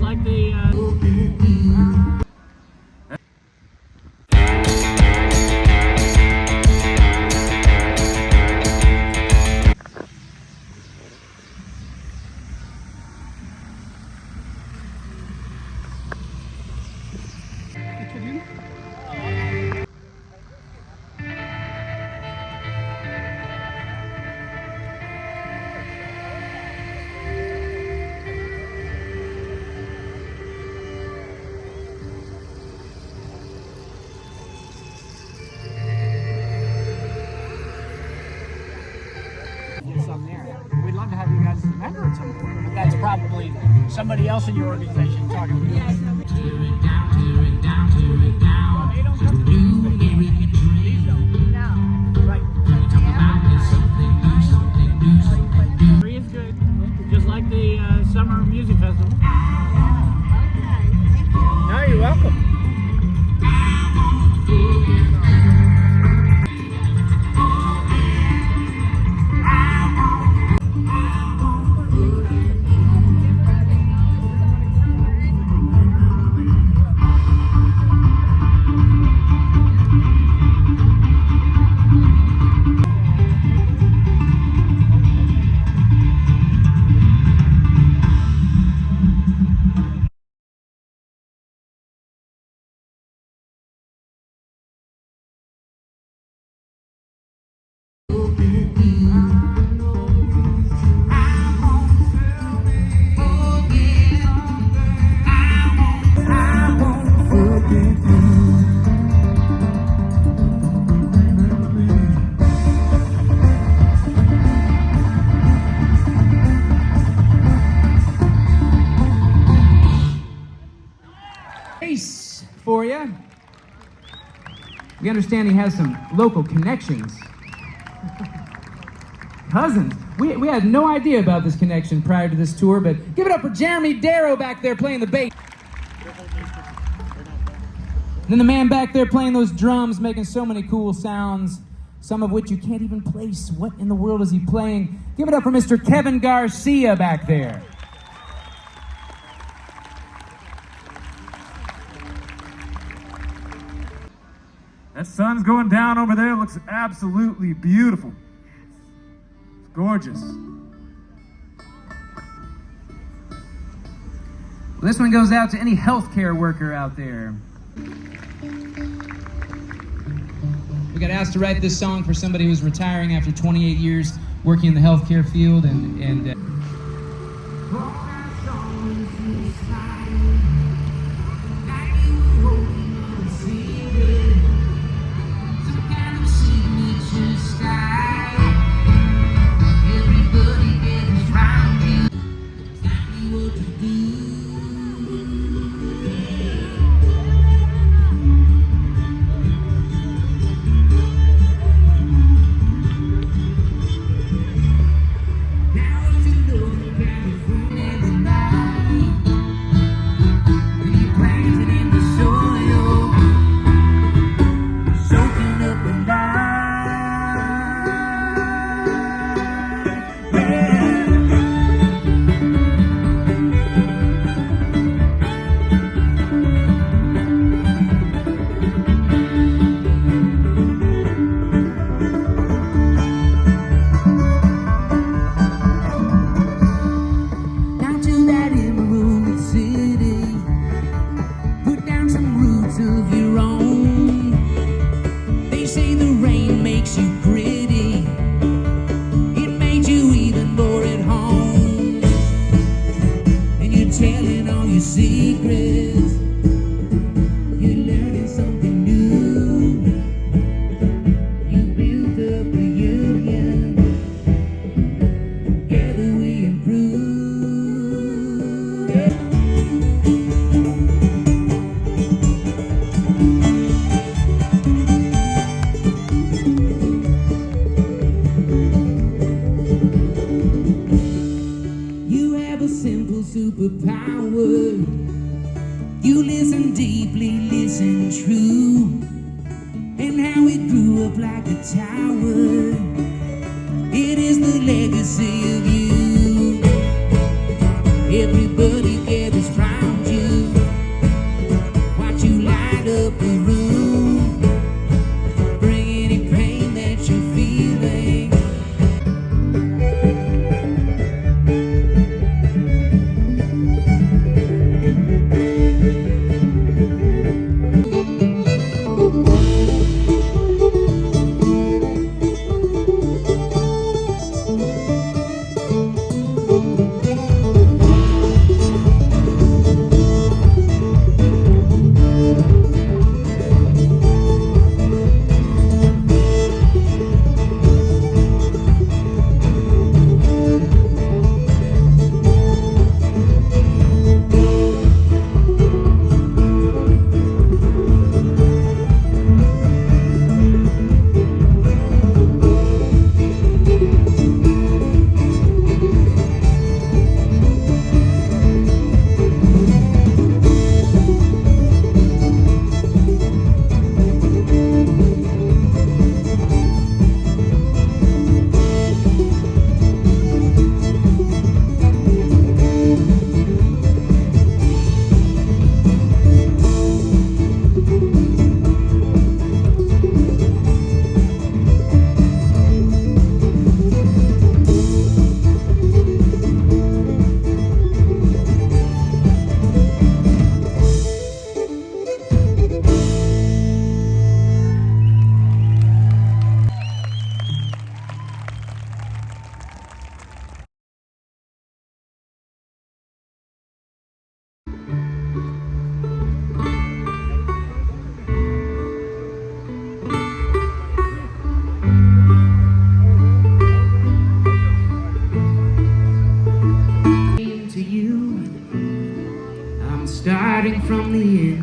like the. Uh... some probably somebody else in your organization talking to you. Well, they don't come to these things. These don't. Right. Free is good, just like the uh, summer music festival. No, you're welcome. We understand he has some local connections. Cousins. We, we had no idea about this connection prior to this tour, but give it up for Jeremy Darrow back there playing the bass. Then the man back there playing those drums, making so many cool sounds, some of which you can't even place. What in the world is he playing? Give it up for Mr. Kevin Garcia back there. That sun's going down over there. It looks absolutely beautiful. It's gorgeous. Well, this one goes out to any healthcare worker out there. We got asked to write this song for somebody who's retiring after 28 years working in the healthcare field, and and. Uh, telling all your secrets. You have a simple superpower. You listen deeply, listen true. And how it grew up like a tower. It is the legacy of you.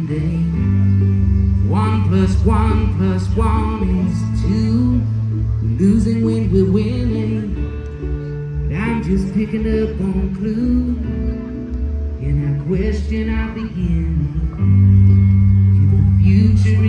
The. One plus one plus one is two. Losing when we're winning. But I'm just picking up on clues. And I question our beginning. If the future